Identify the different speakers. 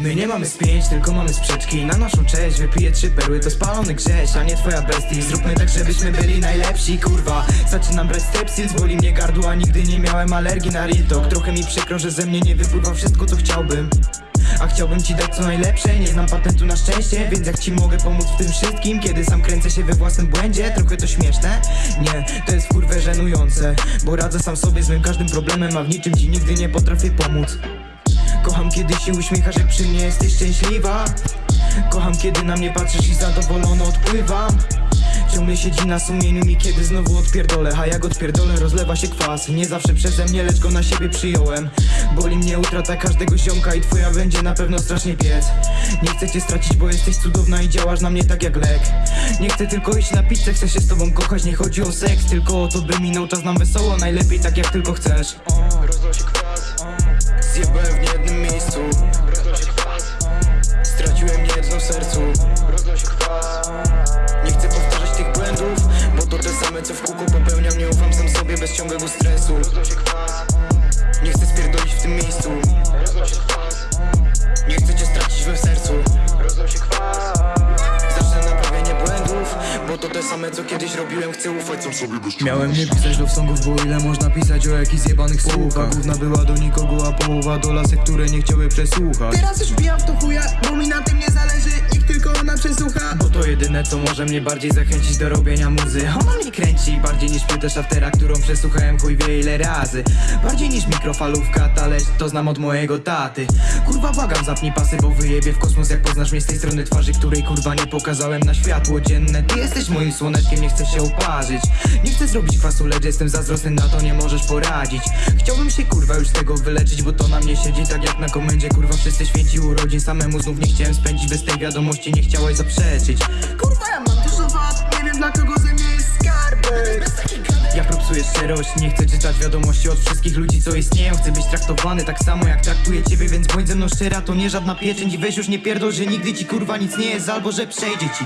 Speaker 1: My nie mamy spięć, tylko mamy sprzeczki. Na naszą cześć wypiję trzy perły. To spalony grześ, a nie twoja bestii Zróbmy tak, żebyśmy byli najlepsi, kurwa. Zaczynam brać stepsil, boli mnie gardła. Nigdy nie miałem alergii na real talk. Trochę mi przykro, że ze mnie nie wypływa wszystko, co chciałbym a chciałbym ci dać co najlepsze Nie znam patentu na szczęście Więc jak ci mogę pomóc w tym wszystkim Kiedy sam kręcę się we własnym błędzie Trochę to śmieszne? Nie, to jest kurwę żenujące Bo radzę sam sobie z moim każdym problemem A w niczym ci nigdy nie potrafię pomóc. Kocham kiedy się uśmiechasz jak przy mnie jesteś szczęśliwa. Kocham kiedy na mnie patrzysz i zadowolony odpływam Ciągle siedzi na sumieniu mi kiedy znowu odpierdolę A jak odpierdolę rozlewa się kwas. Nie zawsze przeze mnie, lecz go na siebie przyjąłem. Boli mnie utrata każdego ziomka I twoja będzie na pewno strasznie piec. Nie chcę cię stracić, bo jesteś cudowna I działasz na mnie tak jak lek. Nie chcę tylko iść na pizzę, chcę się z tobą kochać. Nie chodzi o seks, tylko o to by minął czas nam wesoło. Najlepiej tak jak tylko chcesz.
Speaker 2: Rozlał się kwas,
Speaker 1: Zjebałem w niejednym miejscu same co w kółko popełniam Nie ufam sam sobie bez ciągłego stresu.
Speaker 2: Rozlał się kwas,
Speaker 1: Nie chcę spierdolić w tym miejscu.
Speaker 2: Rozlał się kwas,
Speaker 1: Nie chcę cię stracić we sercu.
Speaker 2: Rozlał się kwas.
Speaker 1: Zacznę naprawienie błędów Bo to te same co kiedyś robiłem. Chcę ufać sam sobie bez Miałem nie pisać love songów Bo ile można pisać o jakichś zjebanych słówkach Główna była do nikogo, a połowa do lasek Które nie chciały przesłuchać.
Speaker 3: Teraz już wbijam w to chuja, bo mi na tym nie zależy Niech tylko ona przesłucha.
Speaker 1: Bo to jedyne co może mnie bardziej zachęcić do robienia muzy Ona kręci bardziej niż płytę szaftera Którą przesłuchałem chuj wie ile razy. Bardziej niż mikrofalówka, talerz to znam od mojego taty. Kurwa błagam zapnij pasy, bo wyjebie w kosmos Jak poznasz mnie z tej strony twarzy, której kurwa nie pokazałem na światło dzienne. Ty jesteś moim słoneczkiem, nie chcę się oparzyć. Nie chcę zrobić kwasu, lecz jestem zazdrosny na to nie możesz poradzić. Chciałbym się kurwa już z tego wyleczyć, bo to na mnie siedzi tak jak na komendzie Kurwa wszyscy święci urodzin, samemu znów nie chciałem spędzić Bez tej wiadomości nie chciałeś zaprzeczyć.
Speaker 3: Kurwa ja mam dużo wad, nie wiem dla kogo ze mnie
Speaker 1: Propsuję szczerość, nie chcę czytać wiadomości od wszystkich ludzi co istnieją. Chcę być traktowany tak samo jak traktuję ciebie, więc bądź ze mną szczera To nie żadna pieczęć. I weź już nie pierdol, że nigdy ci kurwa nic nie jest Albo że przejdzie ci